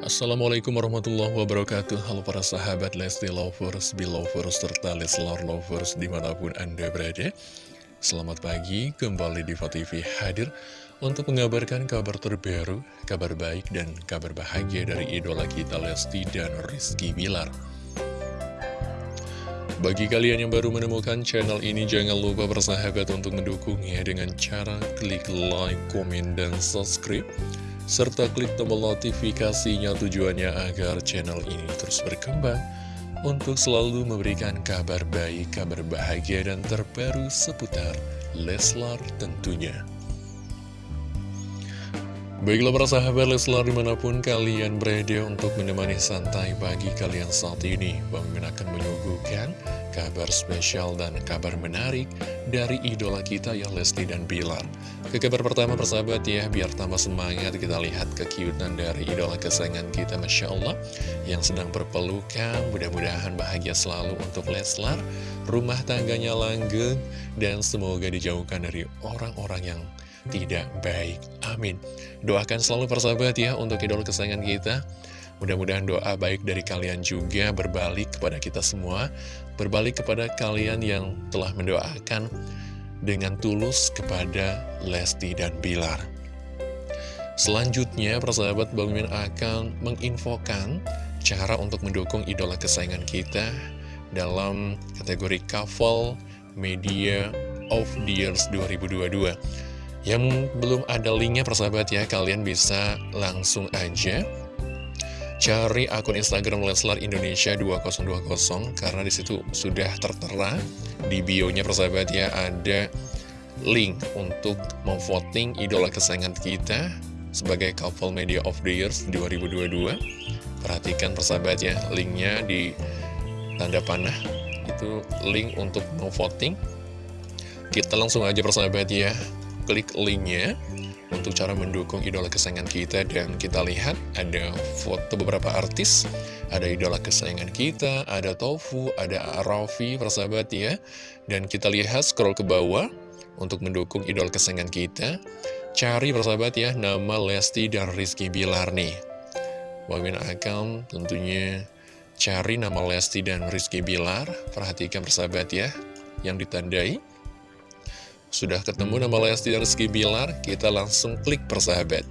Assalamualaikum warahmatullahi wabarakatuh. Halo para sahabat Lesti Lovers, Belovers, serta Leslar Lovers di mana pun Anda berada. Selamat pagi, kembali di TV hadir untuk mengabarkan kabar terbaru, kabar baik dan kabar bahagia dari idola kita Lesti dan Rizky Bilar. Bagi kalian yang baru menemukan channel ini, jangan lupa bersahabat untuk mendukungnya dengan cara klik like, komen, dan subscribe serta klik tombol notifikasinya tujuannya agar channel ini terus berkembang untuk selalu memberikan kabar baik, kabar bahagia, dan terbaru seputar Leslar tentunya. Baiklah para sahabat Leslar di mana pun kalian berada untuk menemani santai pagi kalian saat ini Bang akan menyuguhkan kabar spesial dan kabar menarik dari idola kita yang Lesti dan Bilar. Ke kabar pertama persahabat ya, biar tambah semangat kita lihat kekiutan dari idola kesayangan kita Masya Allah yang sedang berpelukan, mudah-mudahan bahagia selalu untuk Leslar, rumah tangganya langgeng, dan semoga dijauhkan dari orang-orang yang tidak baik. Amin. Doakan selalu persahabat ya untuk idola kesayangan kita. Mudah-mudahan doa baik dari kalian juga berbalik kepada kita semua, berbalik kepada kalian yang telah mendoakan dengan tulus kepada Lesti dan Bilar. Selanjutnya, persahabat Bang Min akan menginfokan cara untuk mendukung idola kesayangan kita dalam kategori Couple Media of the Years 2022. Yang belum ada linknya persahabat ya, kalian bisa langsung aja Cari akun Instagram Leslar Indonesia 2020 karena di situ sudah tertera di bio-nya persahabat ya ada link untuk memvoting idola kesayangan kita sebagai couple media of the years 2022. Perhatikan persahabat ya, linknya di tanda panah itu link untuk memvoting. Kita langsung aja persahabat ya, klik linknya untuk cara mendukung idola kesayangan kita dan kita lihat ada foto beberapa artis ada idola kesayangan kita, ada Tofu, ada Raffi, persahabat ya. Dan kita lihat scroll ke bawah untuk mendukung idola kesayangan kita. Cari persahabat ya nama Lesti dan Rizky Bilar nih. Wamin akan tentunya cari nama Lesti dan Rizky Bilar. Perhatikan persahabat ya yang ditandai sudah ketemu nama Lesti dan Rizky Bilar, kita langsung klik persahabat.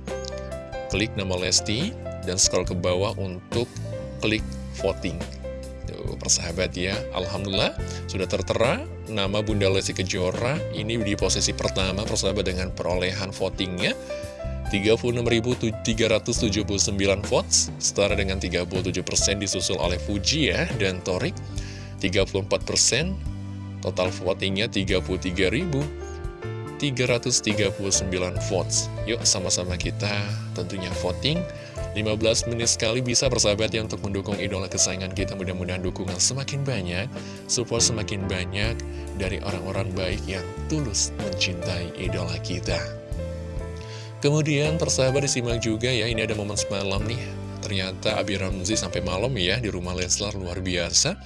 Klik nama Lesti dan scroll ke bawah untuk klik voting. Tuh, persahabat ya, Alhamdulillah sudah tertera nama Bunda Lesti Kejora. Ini di posisi pertama persahabat dengan perolehan votingnya. 36.379 votes, setara dengan 37% disusul oleh Fuji ya, dan Torik 34%, total votingnya 33.000 339 votes. Yuk sama-sama kita tentunya voting. 15 menit sekali bisa bersahabat ya untuk mendukung idola kesayangan kita. Mudah-mudahan dukungan semakin banyak, support semakin banyak dari orang-orang baik yang tulus mencintai idola kita. Kemudian persahabat disimak juga ya, ini ada momen semalam nih. Ternyata Abi Ramzi sampai malam ya di rumah Leslar luar biasa.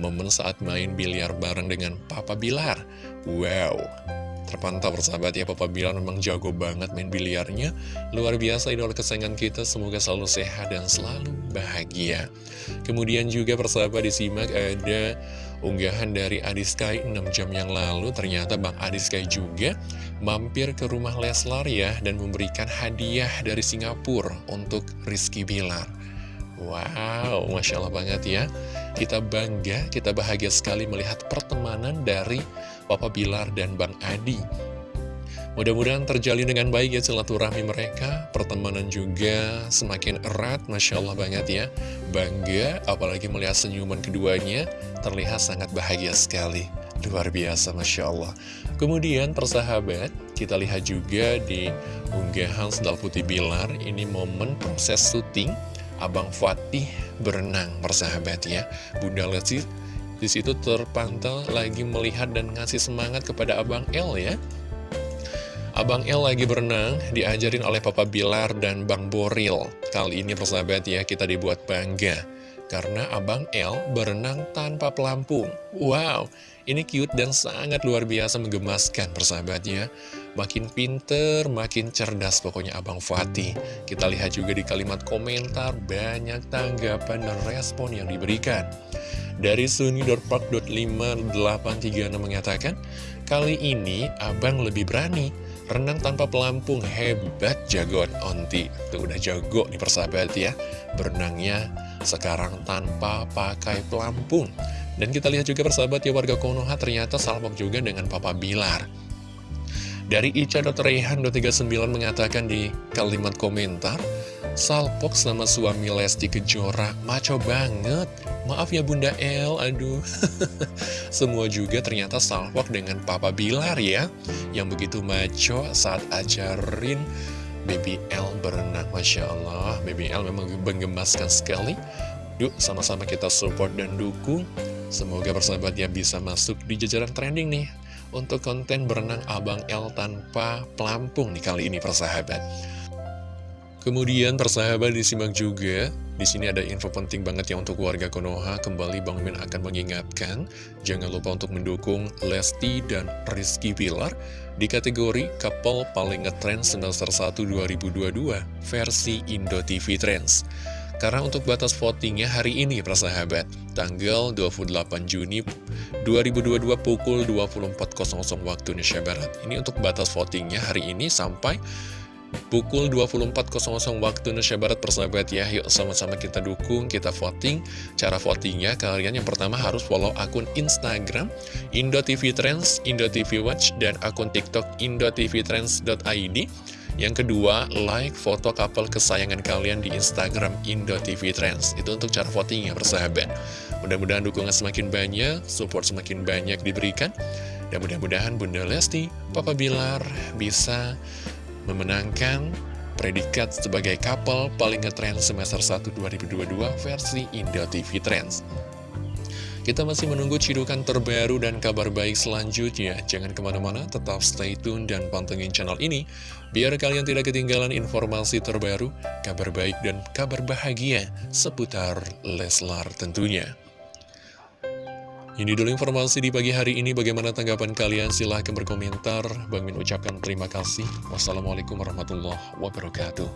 Momen saat main biliar bareng dengan Papa Bilar. Wow, terpantau persahabat ya Papa Bilar memang jago banget main biliarnya. Luar biasa idola kesayangan kita semoga selalu sehat dan selalu bahagia. Kemudian juga persahabat disimak ada unggahan dari Adiskai 6 jam yang lalu. Ternyata Bang Adiskai juga mampir ke rumah Leslar ya dan memberikan hadiah dari Singapura untuk Rizky Bilar. Wow, Masya Allah banget ya. Kita bangga, kita bahagia sekali melihat pertemanan dari Papa Bilar dan Bang Adi. Mudah-mudahan terjalin dengan baik ya silaturahmi mereka. Pertemanan juga semakin erat Masya Allah banget ya. Bangga apalagi melihat senyuman keduanya Terlihat sangat bahagia sekali. Luar biasa Masya Allah. Kemudian persahabat kita lihat juga di unggahan Sendal Putih Bilar Ini momen proses syuting Abang Fatih berenang persahabat ya. Bunda Lesti di situ terpantau lagi melihat dan ngasih semangat kepada Abang El ya Abang El lagi berenang, diajarin oleh Papa Bilar dan Bang Boril. Kali ini persahabat ya, kita dibuat bangga. Karena Abang El berenang tanpa pelampung. Wow, ini cute dan sangat luar biasa menggemaskan persahabatnya. Makin pinter, makin cerdas pokoknya Abang Fatih. Kita lihat juga di kalimat komentar banyak tanggapan dan respon yang diberikan. Dari Suni.park.5836 mengatakan, Kali ini abang lebih berani, renang tanpa pelampung, hebat jagoan onti. Tuh udah jago nih persahabat ya, berenangnya sekarang tanpa pakai pelampung. Dan kita lihat juga persahabat ya warga Konoha ternyata salpok juga dengan Papa Bilar. Dari Ica.Rehan.39 mengatakan di kalimat komentar, Salpok sama suami Lesti Kejora, maco banget. Maaf ya Bunda El, aduh. Semua juga ternyata salpok dengan Papa Bilar ya, yang begitu maco saat ajarin Baby L berenang. Masya Allah, Baby L memang menggemaskan sekali. Yuk, sama-sama kita support dan dukung. Semoga persahabat ya bisa masuk di jajaran trending nih untuk konten berenang Abang L tanpa pelampung nih kali ini persahabat. Kemudian persahabat disimak juga, di sini ada info penting banget ya untuk warga Konoha. Kembali Bang Min akan mengingatkan, jangan lupa untuk mendukung Lesti dan Rizky Pilar di kategori couple paling ngetrend semester 1 2022 versi Indo TV Trends. Karena untuk batas votingnya hari ini persahabat, tanggal 28 Juni 2022 pukul 24.00 waktu Indonesia Barat. Ini untuk batas votingnya hari ini sampai pukul 24.00 waktu Indonesia Barat persahabat ya. Yuk sama-sama kita dukung, kita voting. Cara votingnya kalian yang pertama harus follow akun Instagram Indo TV Trends, Indo TV Watch Dan akun TikTok indotvtrends.id yang kedua, like foto couple kesayangan kalian di Instagram Indo TV Trends. Itu untuk cara voting ya persahabat. Mudah-mudahan dukungan semakin banyak, support semakin banyak diberikan. Dan mudah-mudahan Bunda Lesti, Papa Bilar bisa memenangkan predikat sebagai couple paling ngetrend semester 1 2022 versi Indo TV Trends. Kita masih menunggu cidukan terbaru dan kabar baik selanjutnya. Jangan ke mana-mana, tetap stay tune dan pantengin channel ini. Biar kalian tidak ketinggalan informasi terbaru, kabar baik dan kabar bahagia seputar Leslar tentunya. Ini dulu informasi di pagi hari ini. Bagaimana tanggapan kalian? Silahkan berkomentar. Bang Min ucapkan terima kasih. Wassalamualaikum warahmatullahi wabarakatuh.